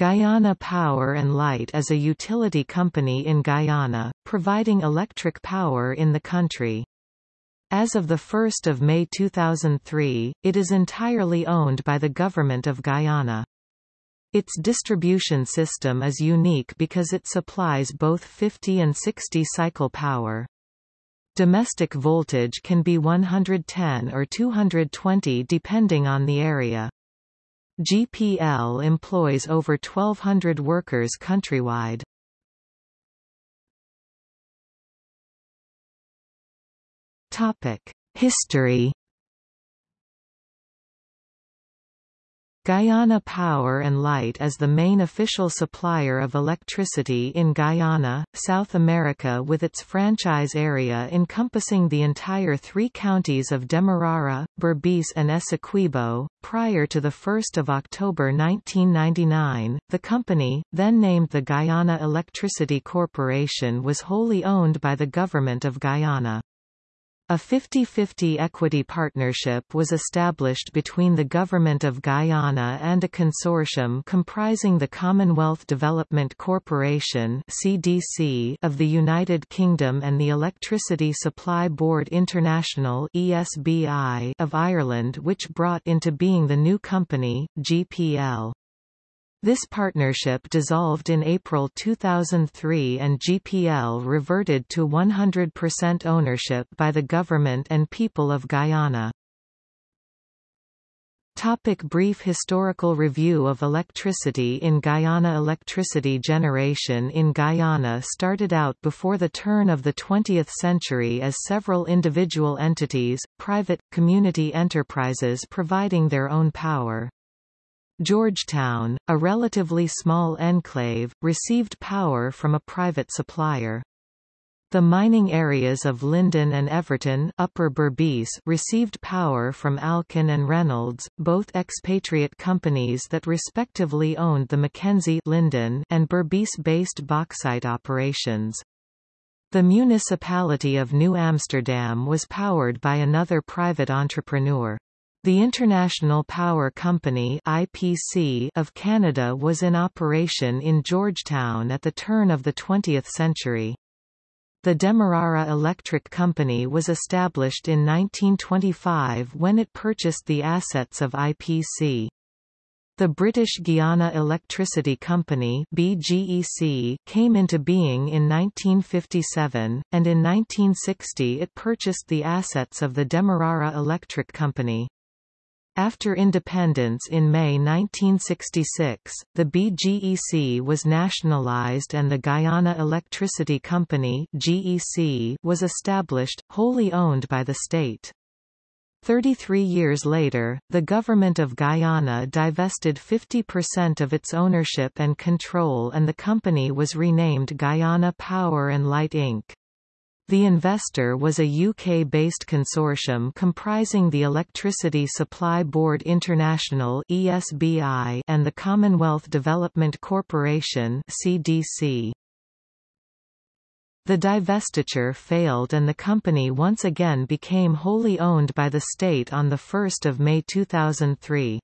Guyana Power and Light is a utility company in Guyana, providing electric power in the country. As of 1 May 2003, it is entirely owned by the Government of Guyana. Its distribution system is unique because it supplies both 50 and 60 cycle power. Domestic voltage can be 110 or 220 depending on the area. GPL employs over 1,200 workers countrywide. History Guyana Power and Light is the main official supplier of electricity in Guyana, South America with its franchise area encompassing the entire three counties of Demerara, Berbice and Essequibo. Prior to 1 October 1999, the company, then named the Guyana Electricity Corporation was wholly owned by the Government of Guyana. A 50-50 equity partnership was established between the Government of Guyana and a consortium comprising the Commonwealth Development Corporation CDC of the United Kingdom and the Electricity Supply Board International ESBI of Ireland which brought into being the new company, GPL. This partnership dissolved in April 2003 and GPL reverted to 100% ownership by the government and people of Guyana. Topic brief historical review of electricity in Guyana Electricity generation in Guyana started out before the turn of the 20th century as several individual entities, private, community enterprises providing their own power. Georgetown, a relatively small enclave, received power from a private supplier. The mining areas of Linden and Everton Upper Berbice received power from Alcan and Reynolds, both expatriate companies that respectively owned the Mackenzie Linden and Berbice-based bauxite operations. The municipality of New Amsterdam was powered by another private entrepreneur. The International Power Company IPC of Canada was in operation in Georgetown at the turn of the 20th century. The Demerara Electric Company was established in 1925 when it purchased the assets of IPC. The British Guiana Electricity Company BGEC came into being in 1957, and in 1960 it purchased the assets of the Demerara Electric Company. After independence in May 1966, the BGEC was nationalized and the Guyana Electricity Company GEC was established, wholly owned by the state. 33 years later, the government of Guyana divested 50% of its ownership and control and the company was renamed Guyana Power and Light Inc. The investor was a UK-based consortium comprising the Electricity Supply Board International (ESBI) and the Commonwealth Development Corporation (CDC). The divestiture failed and the company once again became wholly owned by the state on 1 May 2003.